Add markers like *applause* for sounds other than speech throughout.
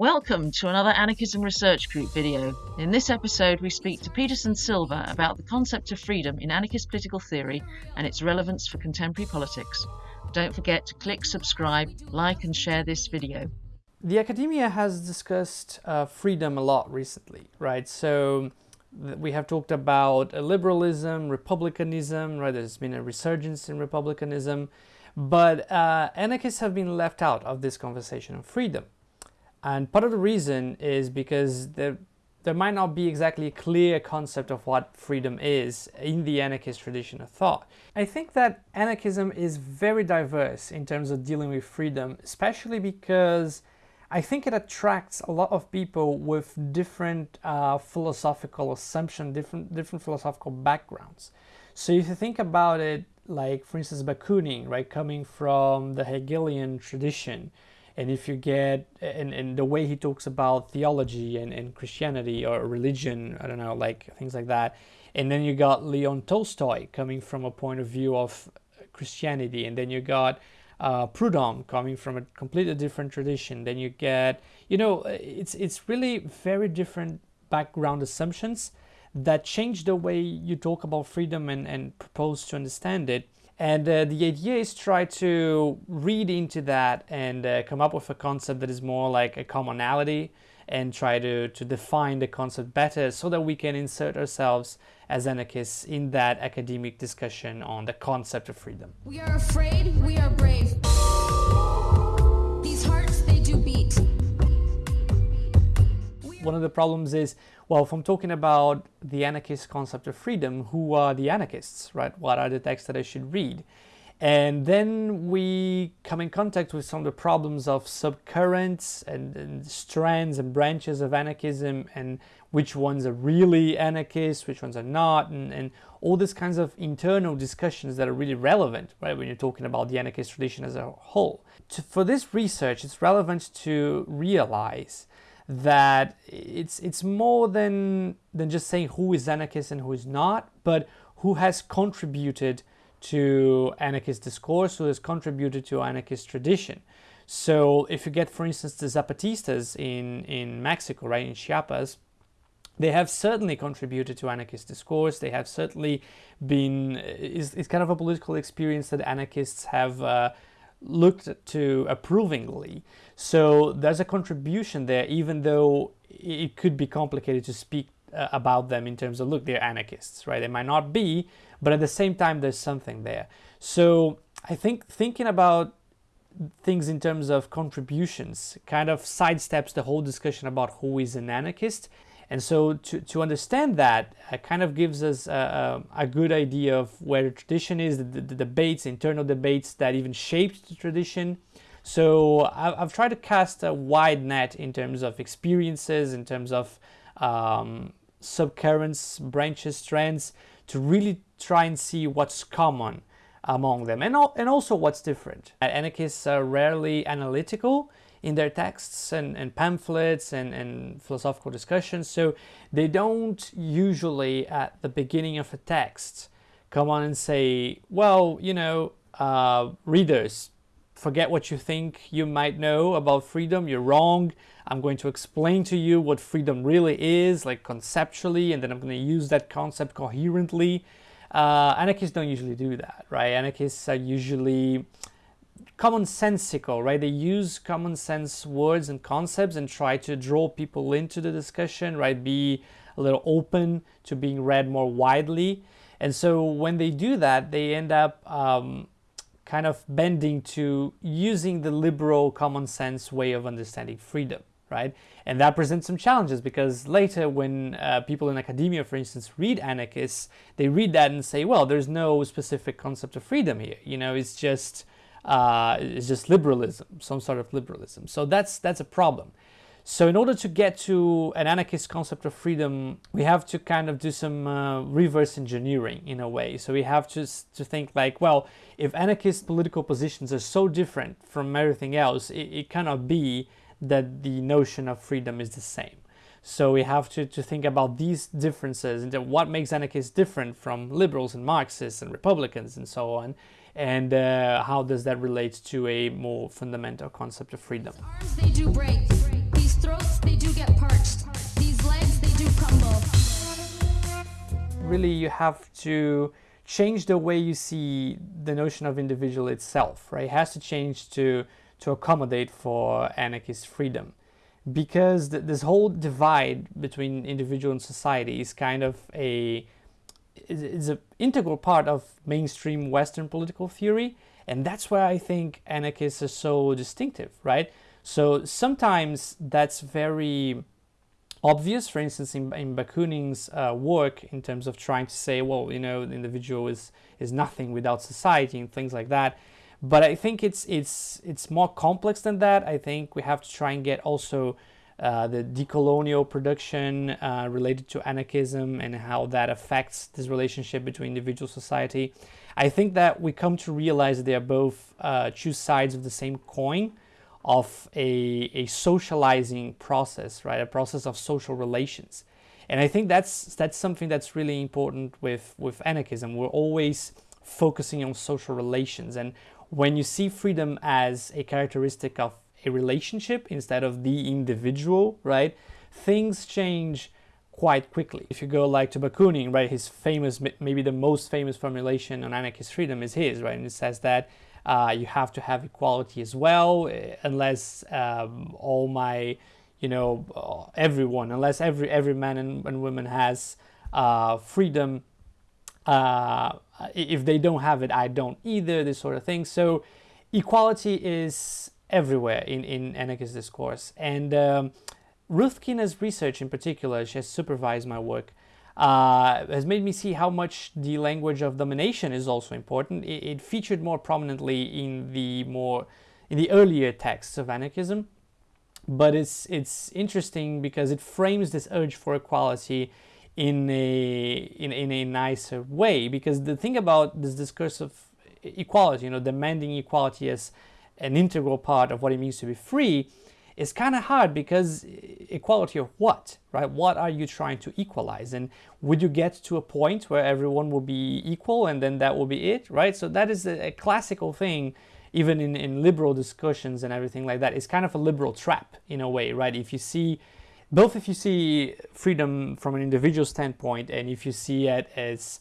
Welcome to another Anarchism Research Group video. In this episode, we speak to Peterson Silva about the concept of freedom in anarchist political theory and its relevance for contemporary politics. Don't forget to click subscribe, like, and share this video. The academia has discussed uh, freedom a lot recently, right? So we have talked about liberalism, republicanism, right? There's been a resurgence in republicanism, but uh, anarchists have been left out of this conversation of freedom. And part of the reason is because there, there might not be exactly a clear concept of what freedom is in the anarchist tradition of thought. I think that anarchism is very diverse in terms of dealing with freedom, especially because I think it attracts a lot of people with different uh, philosophical assumptions, different, different philosophical backgrounds. So if you think about it, like for instance Bakunin, right, coming from the Hegelian tradition, and if you get and, and the way he talks about theology and, and Christianity or religion, I don't know, like things like that. And then you got Leon Tolstoy coming from a point of view of Christianity, and then you got uh, Proudhon coming from a completely different tradition. Then you get, you know, it's it's really very different background assumptions that change the way you talk about freedom and, and propose to understand it. And uh, the idea is try to read into that and uh, come up with a concept that is more like a commonality and try to, to define the concept better so that we can insert ourselves as anarchists in that academic discussion on the concept of freedom. We are afraid, we are brave. These hearts, they do beat. One of the problems is well, if I'm talking about the anarchist concept of freedom, who are the anarchists, right? What are the texts that I should read? And then we come in contact with some of the problems of subcurrents and, and, strands and branches of anarchism and which ones are really anarchists, which ones are not, and, and all these kinds of internal discussions that are really relevant, right, when you're talking about the anarchist tradition as a whole. To, for this research, it's relevant to realize that it's it's more than than just saying who is anarchist and who is not, but who has contributed to anarchist discourse, who has contributed to anarchist tradition. So if you get, for instance, the Zapatistas in, in Mexico, right, in Chiapas, they have certainly contributed to anarchist discourse. They have certainly been, it's, it's kind of a political experience that anarchists have uh, looked to approvingly. So there's a contribution there, even though it could be complicated to speak uh, about them in terms of, look, they're anarchists, right? They might not be, but at the same time, there's something there. So I think thinking about things in terms of contributions kind of sidesteps the whole discussion about who is an anarchist and so to, to understand that uh, kind of gives us a, a, a, good idea of where tradition is, the, the, debates, internal debates that even shaped the tradition. So I've, I've, tried to cast a wide net in terms of experiences, in terms of um, subcurrents, branches, trends, to really try and see what's common among them and, and also what's different. Anarchists are rarely analytical in their texts and, and pamphlets and, and philosophical discussions. So they don't usually at the beginning of a text come on and say, well, you know, uh, readers, forget what you think you might know about freedom. You're wrong. I'm going to explain to you what freedom really is, like conceptually, and then I'm going to use that concept coherently. Uh, anarchists don't usually do that, right? Anarchists are usually commonsensical, right? They use common sense words and concepts and try to draw people into the discussion, right? Be a little open to being read more widely. And so when they do that, they end up um, kind of bending to using the liberal common sense way of understanding freedom, right? And that presents some challenges because later when uh, people in academia, for instance, read anarchists, they read that and say, well, there's no specific concept of freedom here. You know, it's just uh, it's just liberalism, some sort of liberalism. So that's that's a problem. So in order to get to an anarchist concept of freedom, we have to kind of do some uh, reverse engineering in a way. So we have to, to think like, well, if anarchist political positions are so different from everything else, it, it cannot be that the notion of freedom is the same. So we have to, to think about these differences and what makes anarchists different from liberals and Marxists and Republicans and so on and uh, how does that relate to a more fundamental concept of freedom. Arms, they do break. These throats, they do get parched. These legs, they do crumble. Really, you have to change the way you see the notion of individual itself, right? It has to change to, to accommodate for anarchist freedom because th this whole divide between individual and society is kind of a is an integral part of mainstream Western political theory, and that's why I think anarchists are so distinctive, right? So sometimes that's very obvious. For instance, in, in Bakunin's uh, work, in terms of trying to say, well, you know, the individual is is nothing without society and things like that. But I think it's it's it's more complex than that. I think we have to try and get also uh, the decolonial production uh, related to anarchism and how that affects this relationship between individual society. I think that we come to realize that they are both uh, two sides of the same coin of a, a socializing process, right? A process of social relations. And I think that's that's something that's really important with, with anarchism. We're always focusing on social relations. And when you see freedom as a characteristic of a relationship instead of the individual, right? Things change quite quickly. If you go like to Bakunin, right, his famous, maybe the most famous formulation on anarchist freedom is his, right? And it says that uh, you have to have equality as well, eh, unless um, all my, you know, uh, everyone, unless every every man and, and woman has uh, freedom. Uh, if they don't have it, I don't either. This sort of thing. So, equality is everywhere in, in anarchist discourse. And um, Ruth Kinna's research in particular, she has supervised my work, uh, has made me see how much the language of domination is also important. It, it, featured more prominently in the more in the earlier texts of anarchism, but it's it's interesting because it frames this urge for equality in a in, in a nicer way. Because the thing about this discourse of equality, you know, demanding equality as an integral part of what it means to be free is kind of hard because equality of what, right? What are you trying to equalize? And would you get to a point where everyone will be equal and then that will be it, right? So that is a, a classical thing, even in, in liberal discussions and everything like that. It's kind of a liberal trap in a way, right? If you see, both if you see freedom from an individual standpoint and if you see it as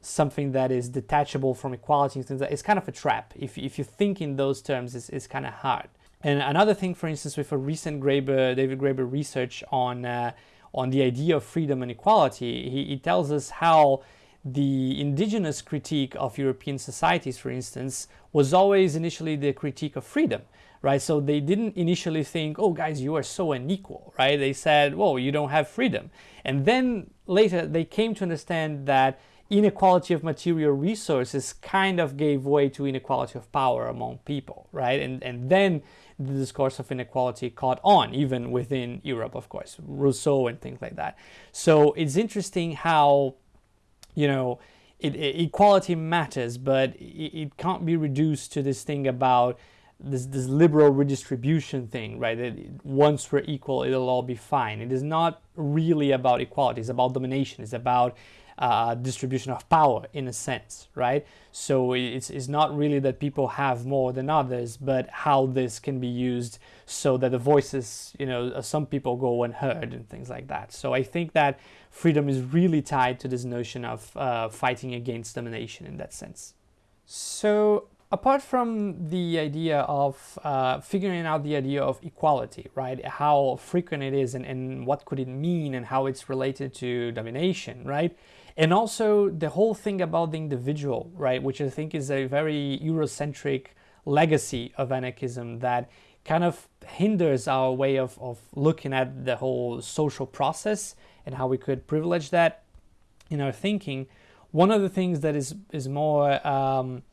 something that is detachable from equality and things like that. It's kind of a trap. If, if you think in those terms, it's, it's kind of hard. And another thing, for instance, with a recent Graeber, David Graeber research on, uh, on the idea of freedom and equality, he, he tells us how the indigenous critique of European societies, for instance, was always initially the critique of freedom, right? So they didn't initially think, oh, guys, you are so unequal, right? They said, whoa, you don't have freedom. And then later they came to understand that inequality of material resources kind of gave way to inequality of power among people, right? And, and then the discourse of inequality caught on, even within Europe, of course, Rousseau and things like that. So it's interesting how, you know, it, it, equality matters, but it, it, can't be reduced to this thing about this, this liberal redistribution thing, right? That once we're equal, it'll all be fine. It is not really about equality. It's about domination. It's about uh, distribution of power in a sense, right? So it's, it's not really that people have more than others, but how this can be used so that the voices, you know, some people go unheard and things like that. So I think that freedom is really tied to this notion of uh, fighting against domination in that sense. So apart from the idea of uh, figuring out the idea of equality, right? How frequent it is and, and what could it mean and how it's related to domination, right? And also the whole thing about the individual, right? Which I think is a very Eurocentric legacy of anarchism that kind of hinders our way of, of looking at the whole social process and how we could privilege that in our thinking. One of the things that is, is more um,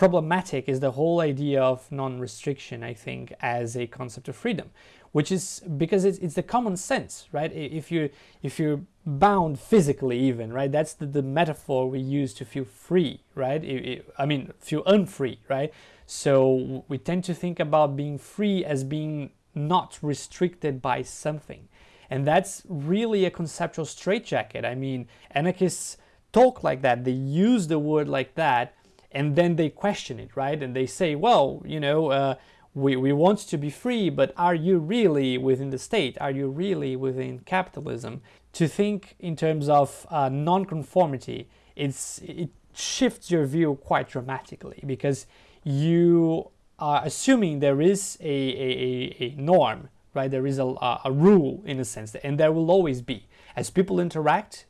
problematic is the whole idea of non-restriction, I think, as a concept of freedom, which is because it's, it's the common sense, right? If you if you're bound physically, even right, that's the, the metaphor we use to feel free, right? It, it, I mean, feel unfree, right? So we tend to think about being free as being not restricted by something, and that's really a conceptual straitjacket. I mean, anarchists talk like that; they use the word like that and then they question it, right? And they say, well, you know, uh, we, we want to be free, but are you really within the state? Are you really within capitalism? To think in terms of uh, non-conformity, it's, it shifts your view quite dramatically because you are assuming there is a, a, a norm, right? There is a, a rule in a sense, and there will always be. As people interact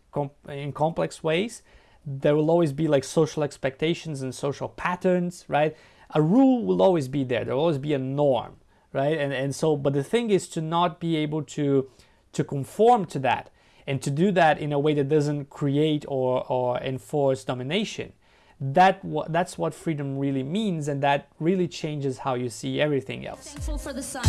in complex ways, there will always be like social expectations and social patterns, right? A rule will always be there. There will always be a norm, right? And and so, but the thing is to not be able to to conform to that and to do that in a way that doesn't create or or enforce domination. That that's what freedom really means, and that really changes how you see everything else. Thankful for the sun.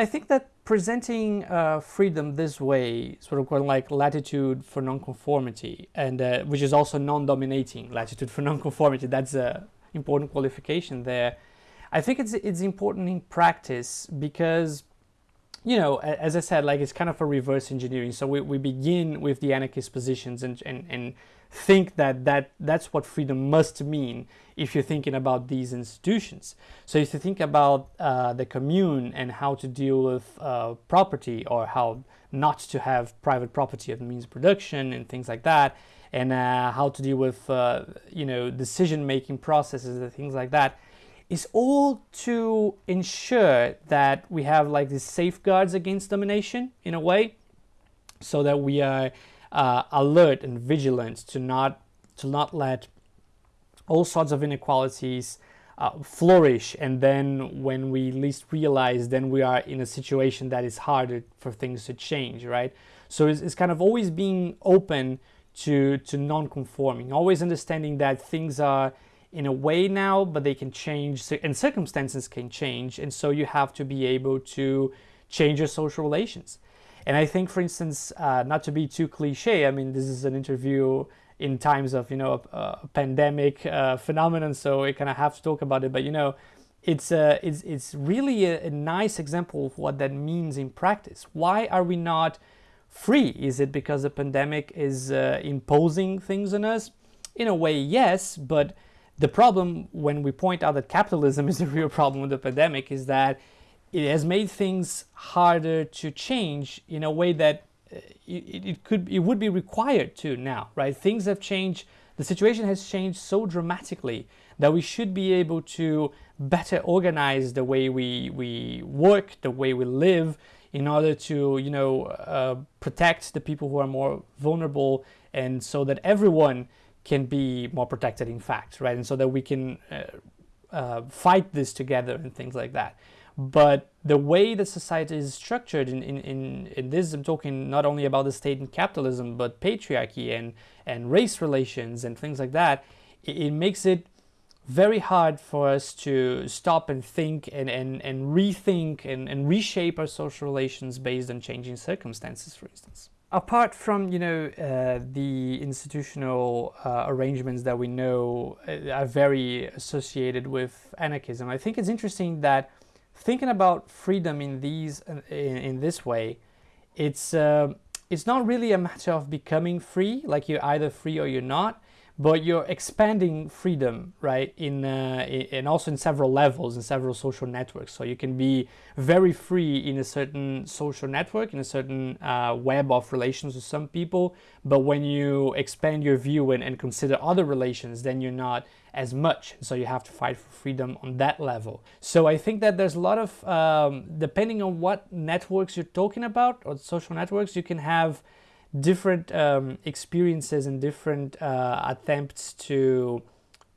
I think that presenting uh, freedom this way, sort of like latitude for nonconformity, and uh, which is also non-dominating latitude for *laughs* nonconformity. That's a important qualification there. I think it's it's important in practice because, you know, as I said, like it's kind of a reverse engineering. So we, we begin with the anarchist positions and and, and think that, that that's what freedom must mean if you're thinking about these institutions. So if you think about uh, the commune and how to deal with uh, property or how not to have private property the means of production and things like that, and uh, how to deal with uh, you know decision-making processes and things like that, is all to ensure that we have like these safeguards against domination in a way, so that we are uh, alert and vigilant to not to not let all sorts of inequalities uh, flourish. And then when we least realize then we are in a situation that is harder for things to change right? So it's, it's kind of always being open to to non-conforming always understanding that things are in a way now but they can change and circumstances can change. And so you have to be able to change your social relations and I think, for instance, uh, not to be too cliche, I mean, this is an interview in times of, you know, a, a pandemic uh, phenomenon, so I kind of have to talk about it. But, you know, it's, uh, it's, it's really a, a nice example of what that means in practice. Why are we not free? Is it because the pandemic is uh, imposing things on us? In a way, yes, but the problem when we point out that capitalism *laughs* is the real problem with the pandemic is that it has made things harder to change in a way that uh, it, it, could it would be required to now right? Things have changed. The situation has changed so dramatically that we should be able to better organize the way we we work the way we live in order to you know uh, protect the people who are more vulnerable and so that everyone can be more protected in fact right? And so that we can uh, uh, fight this together and things like that but the way the society is structured in, in, in, in, this i'm talking not only about the state and capitalism but patriarchy and, and race relations and things like that it, it makes it very hard for us to stop and think and, and, and rethink and, and reshape our social relations based on changing circumstances for instance. Apart from you know uh, the institutional uh, arrangements that we know uh, are very associated with anarchism i think it's interesting that thinking about freedom in these in, in this way, it's uh, it's not really a matter of becoming free, like you're either free or you're not, but you're expanding freedom, right? In uh, and also in several levels, in several social networks. So you can be very free in a certain social network, in a certain uh, web of relations with some people, but when you expand your view and, and consider other relations, then you're not as much. So you have to fight for freedom on that level. So I think that there's a lot of, um, depending on what networks you're talking about or social networks, you can have different um, experiences and different uh, attempts to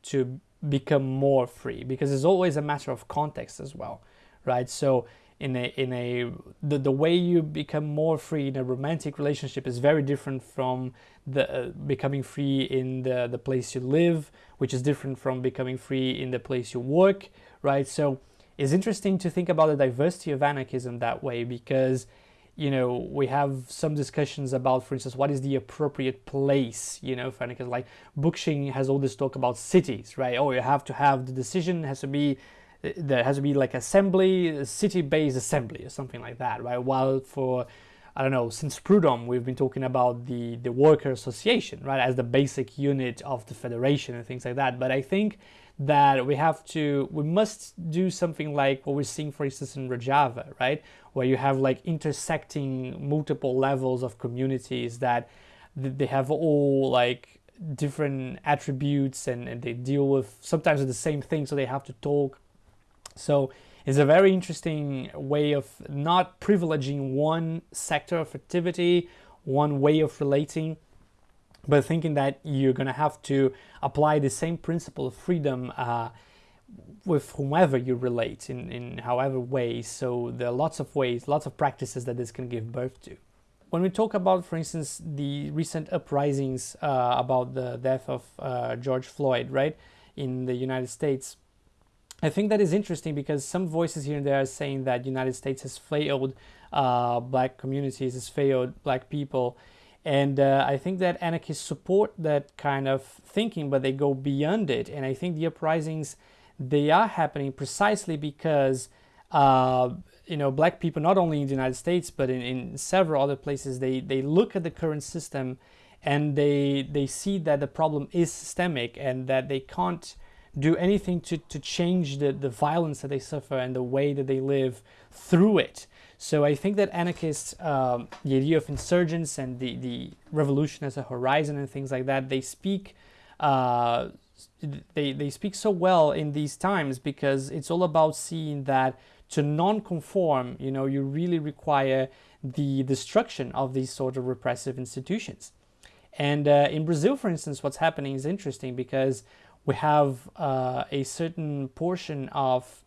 to become more free because it's always a matter of context as well right? So in a in a the, the way you become more free in a romantic relationship is very different from the uh, becoming free in the the place you live which is different from becoming free in the place you work right? So it's interesting to think about the diversity of anarchism that way because you know, we have some discussions about, for instance, what is the appropriate place, you know, for because like Bookchin has all this talk about cities, right? Oh, you have to have the decision has to be, uh, there has to be like assembly, city-based assembly or something like that, right? While for I don't know, since Proudhon, we've been talking about the, the worker association, right, as the basic unit of the federation and things like that. But I think that we have to, we must do something like what we're seeing, for instance, in Rojava, right, where you have like intersecting multiple levels of communities that they have all like different attributes and, and they deal with sometimes the same thing, so they have to talk. So it's a very interesting way of not privileging one sector of activity, one way of relating, but thinking that you're going to have to apply the same principle of freedom uh, with whomever you relate in, in however ways. So there are lots of ways, lots of practices that this can give birth to. When we talk about, for instance, the recent uprisings uh, about the death of uh, George Floyd, right, in the United States, I think that is interesting because some voices here and there are saying that United States has failed uh, black communities, has failed black people. And uh, I think that anarchists support that kind of thinking, but they go beyond it. And I think the uprisings, they are happening precisely because, uh, you know, black people, not only in the United States, but in, in several other places, they, they look at the current system and they, they see that the problem is systemic and that they can't do anything to, to change the, the violence that they suffer and the way that they live through it. So I think that anarchists, um, the idea of insurgents and the, the revolution as a horizon and things like that, they speak uh, they, they speak so well in these times because it's all about seeing that to non-conform, you know, you really require the destruction of these sort of repressive institutions. And uh, in Brazil, for instance, what's happening is interesting because we have uh, a certain portion of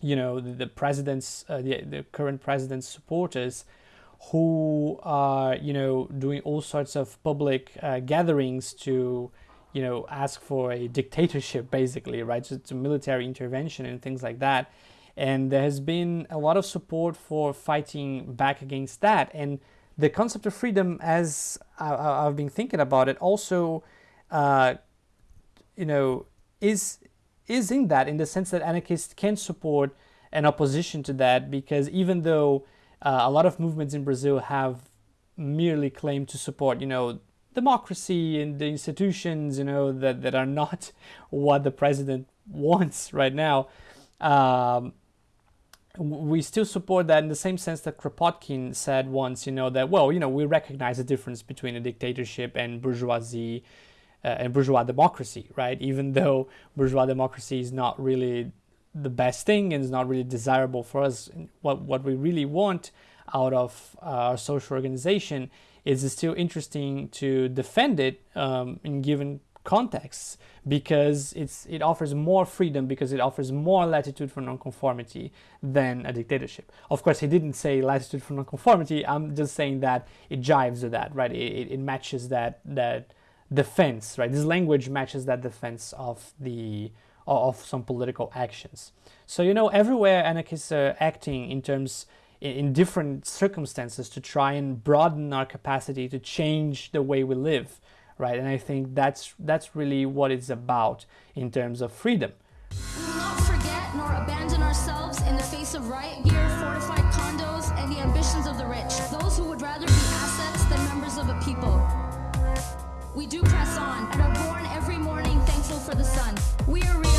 you know the, the president's uh, the, the current president's supporters who are you know doing all sorts of public uh, gatherings to you know ask for a dictatorship basically right? So a military intervention and things like that. And there has been a lot of support for fighting back against that. And the concept of freedom as I, have been thinking about it also uh, you know, is is in that in the sense that anarchists can support an opposition to that because even though uh, a lot of movements in Brazil have merely claimed to support, you know, democracy and the institutions, you know, that, that are not *laughs* what the president wants right now, um, we still support that in the same sense that Kropotkin said once, you know, that, well, you know, we recognize the difference between a dictatorship and bourgeoisie and bourgeois democracy, right? Even though bourgeois democracy is not really the best thing and is not really desirable for us, what, what we really want out of uh, our social organization is still interesting to defend it um, in given contexts because it's it offers more freedom because it offers more latitude for nonconformity than a dictatorship. Of course, he didn't say latitude for nonconformity. I'm just saying that it jives with that, right? It, it matches that that defense, right? This language matches that defense of the of some political actions. So you know, everywhere anarchists are acting in terms in different circumstances to try and broaden our capacity to change the way we live, right? And I think that's that's really what it's about in terms of freedom. We will not forget nor abandon ourselves in the face of riot gear, fortified condos, and the ambitions of the rich. For the sun. We are real.